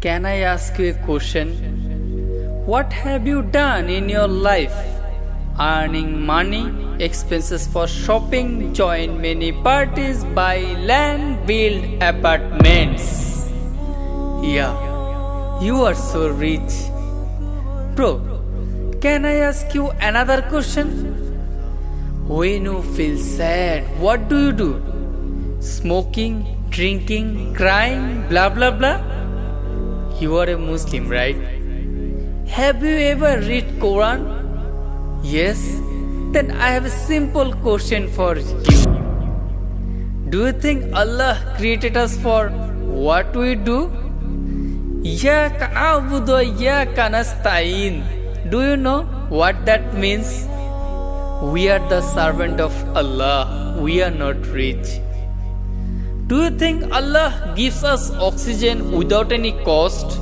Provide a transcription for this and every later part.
Can I ask you a question? What have you done in your life? Earning money, expenses for shopping, join many parties, buy land, build apartments. Yeah, you are so rich. Bro, can I ask you another question? When you feel sad, what do you do? Smoking, drinking, crying, blah blah blah? You are a Muslim, right? Have you ever read Quran? Yes? Then I have a simple question for you. Do you think Allah created us for what we do? Iyaka na'budu wa iyaka nasta'in. Do you know what that means? We are the servant of Allah. We are not rich. Do you think Allah gives us oxygen without any cost?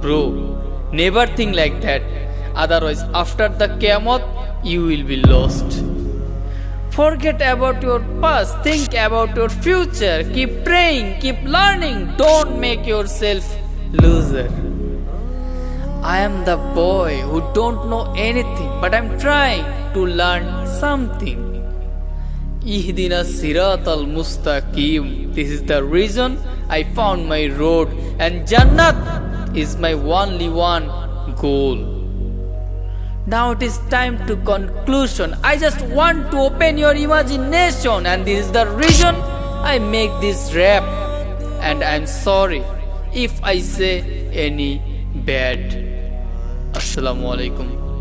Bro, never think like that. Otherwise, after the Qiyamah, you will be lost. Forget about your past, think about your future. Keep praying, keep learning. Don't make yourself loser. I am the boy who don't know anything, but I'm trying to learn something. This is the reason I found my road, and Jannat is my only one goal. Now it is time to conclusion. I just want to open your imagination, and this is the reason I make this rap. And I'm sorry if I say any bad. Assalamu alaikum.